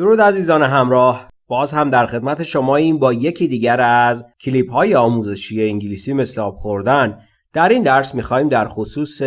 درود عزیزان همراه. باز هم در خدمت شما این با یکی دیگر از کلیپ های آموزشی انگلیسی مثل آب خوردن. در این درس می‌خوایم در خصوص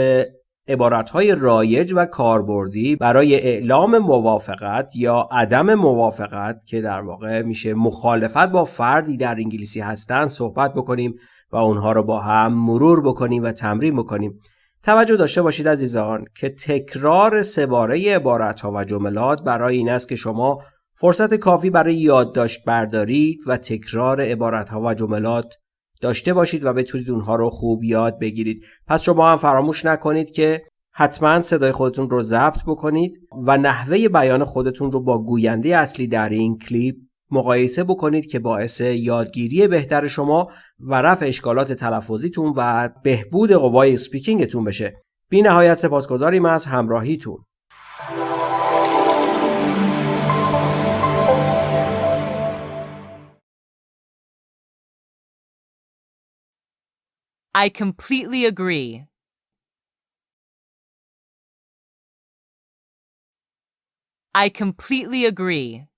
عبارت های رایج و کاربردی برای اعلام موافقت یا عدم موافقت که در واقع میشه مخالفت با فردی در انگلیسی هستند صحبت بکنیم و اونها رو با هم مرور بکنیم و تمرین بکنیم. توجه داشته باشید عزیزان که تکرار سباره عبارت ها و جملات برای این است که شما فرصت کافی برای یادداشت بردارید و تکرار عبارت ها و جملات داشته باشید و بتونید اونها رو خوب یاد بگیرید. پس شما هم فراموش نکنید که حتما صدای خودتون رو ضبط بکنید و نحوه بیان خودتون رو با گوینده اصلی در این کلیپ مقایسه بکنید که باعث یادگیری بهتر شما و رفع اشکالات تلفظیتون و بهبود قوای سپیکینگتون بشه. بی نهایت سپاسگزاریم از همراهیتون. I completely agree. I completely agree.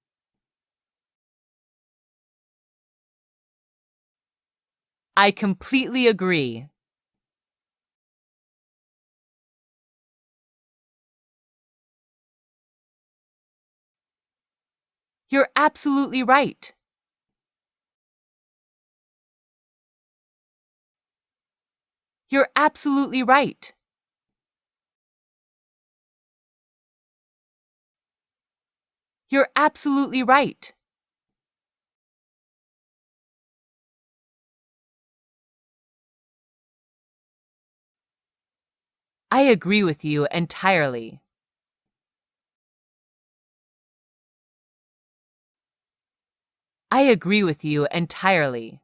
I completely agree. You're absolutely right. You're absolutely right. You're absolutely right. I agree with you entirely. I agree with you entirely.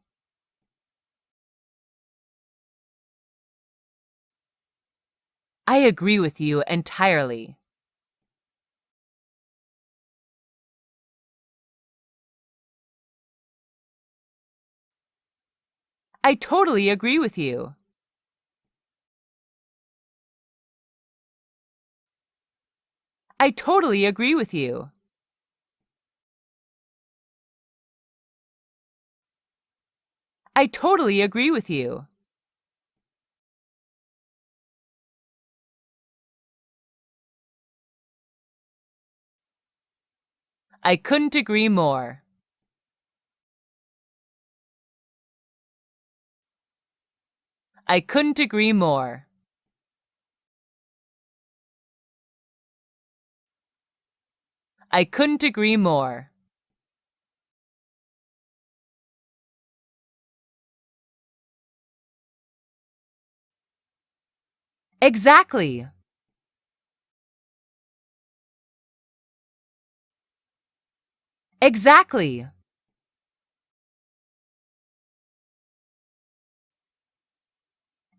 I agree with you entirely. I totally agree with you. I totally agree with you. I totally agree with you. I couldn't agree more. I couldn't agree more. I couldn't agree more. Exactly. Exactly.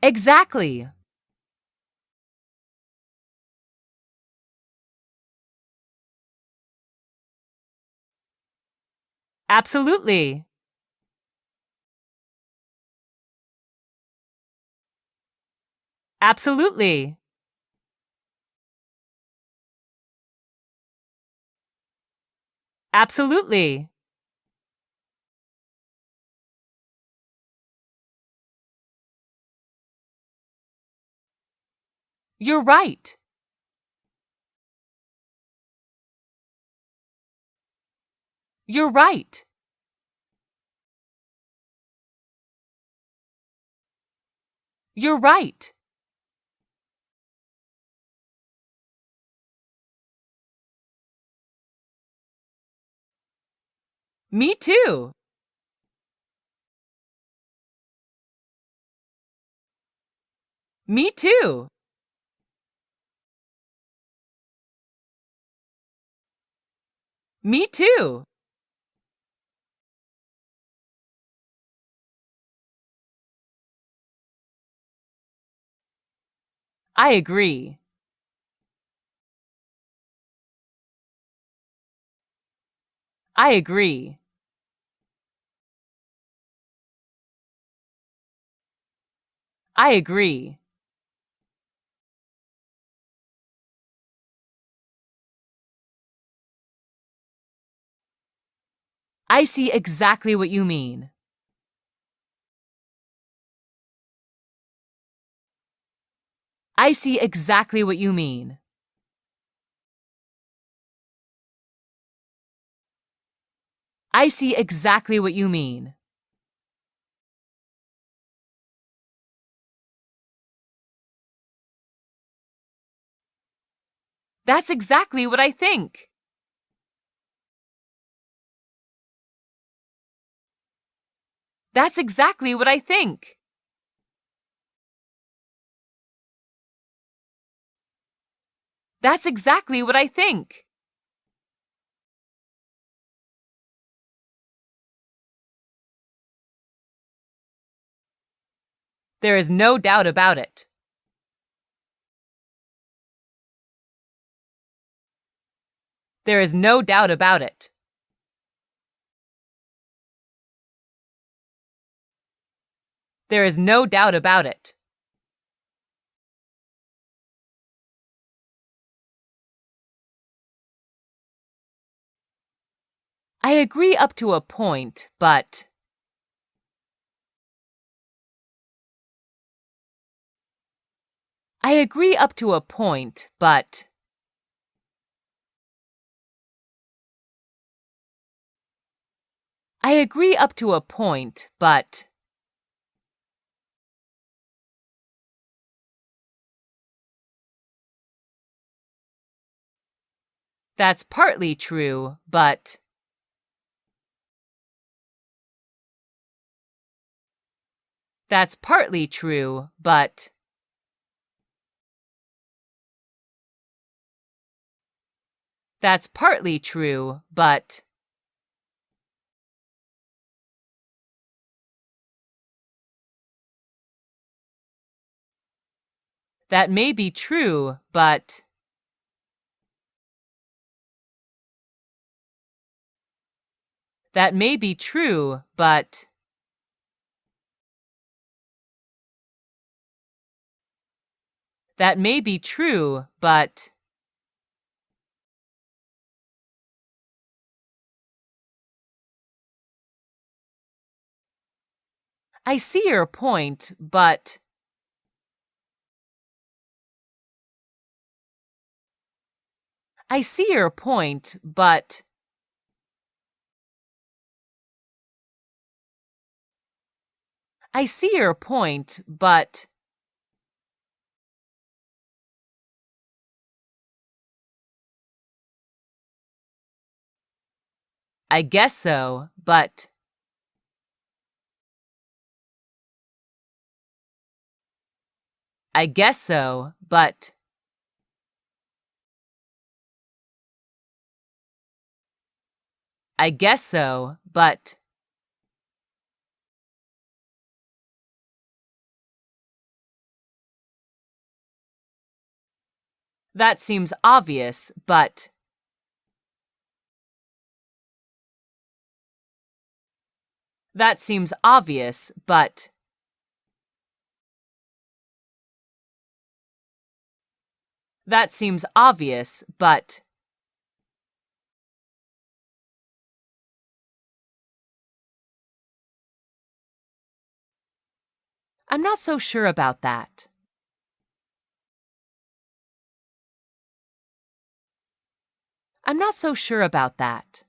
Exactly. Absolutely. Absolutely. Absolutely. You're right. You're right. You're right. Me too. Me too. Me too. I agree. I agree. I agree. I see exactly what you mean. I see exactly what you mean. I see exactly what you mean. That's exactly what I think. That's exactly what I think. That's exactly what I think. There is no doubt about it. There is no doubt about it. There is no doubt about it. I agree up to a point, but... I agree up to a point, but... I agree up to a point, but... That's partly true, but... That's partly true, but... That's partly true, but... That may be true, but... That may be true, but... That may be true, but... I see your point, but... I see your point, but... I see your point, but... I guess so, but... I guess so, but... I guess so, but... That seems obvious, but... That seems obvious, but... That seems obvious, but... I'm not so sure about that. I'm not so sure about that.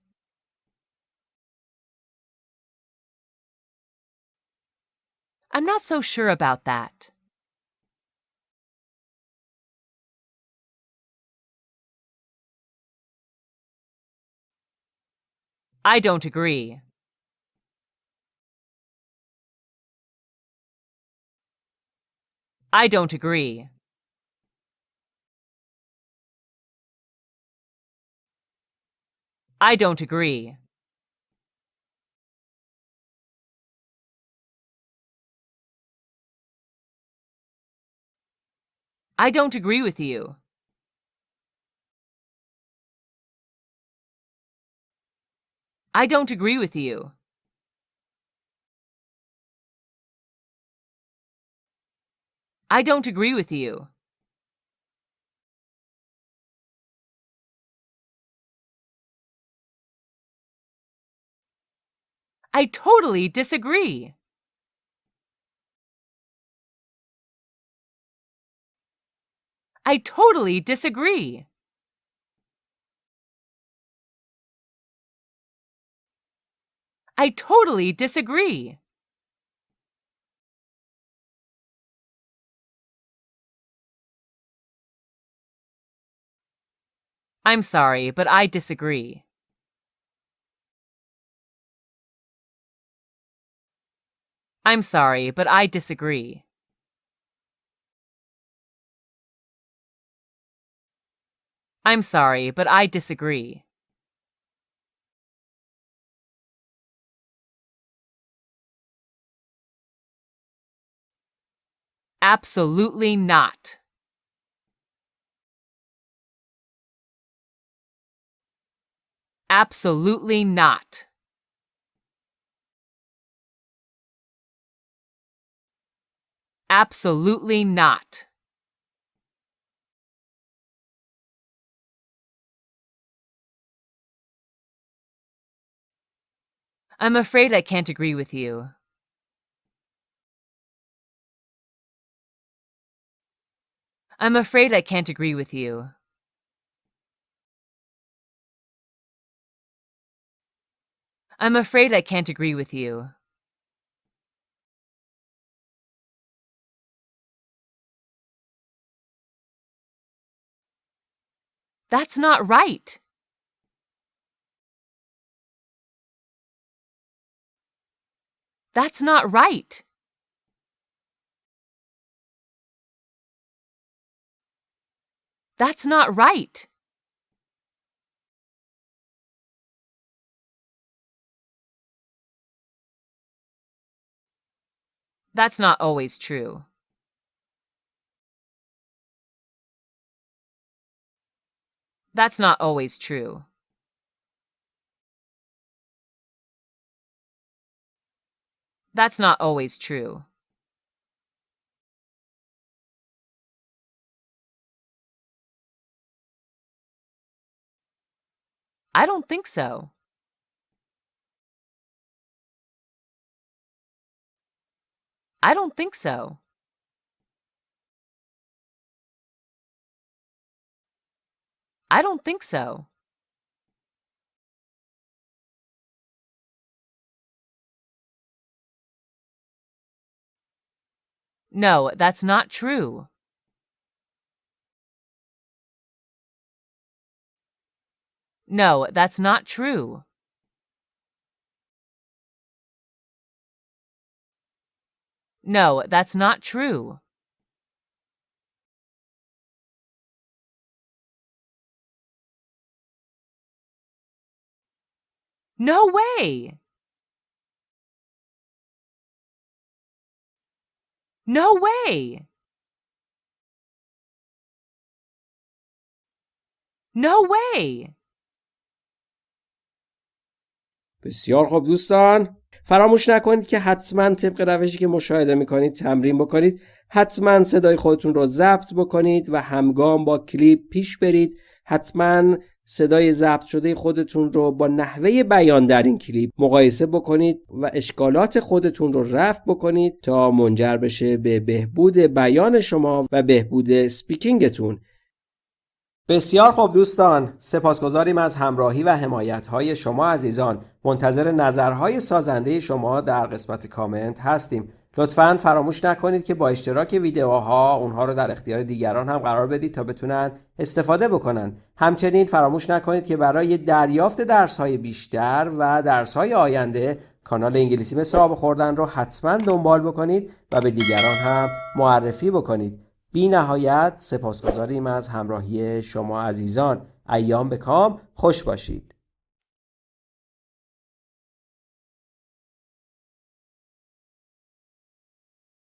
I'm not so sure about that. I don't agree. I don't agree. I don't agree. I don't agree with you. I don't agree with you. I don't agree with you. I totally disagree. I totally disagree. I totally disagree. I'm sorry, but I disagree. I'm sorry, but I disagree. I'm sorry, but I disagree. Absolutely not. Absolutely not. Absolutely not. I'm afraid I can't agree with you. I'm afraid I can't agree with you. I'm afraid I can't agree with you. That's not right. That's not right. That's not right. That's not always true. That's not always true. That's not always true. I don't think so. I don't think so. I don't think so. No, that's not true. No, that's not true. No, that's not true. No way! No way! No way! بسیار خوب دوستان فراموش نکنید که حتما طبق روشی که مشاهده می‌کنید تمرین بکنید حتما صدای خودتون رو ضبط بکنید و همگام با کلیپ پیش برید حتما صدای ضبط شده خودتون رو با نحوه بیان در این کلیپ مقایسه بکنید و اشکالات خودتون رو رفع بکنید تا منجر بشه به بهبود بیان شما و بهبود سپیکینگتون. بسیار خوب دوستان. سپاسگزاریم از همراهی و حمایت های شما عزیزان. منتظر نظرهای سازنده شما در قسمت کامنت هستیم. لطفا فراموش نکنید که با اشتراک ویدیوها اونها رو در اختیار دیگران هم قرار بدید تا بتونن استفاده بکنن. همچنین فراموش نکنید که برای دریافت درس های بیشتر و درس های آینده کانال انگلیسی مثل آب خوردن رو حتما دنبال بکنید و به دیگران هم معرفی بکنید. بی نهایت سپاسگزاریم از همراهی شما عزیزان. ایام به کام. خوش باشید.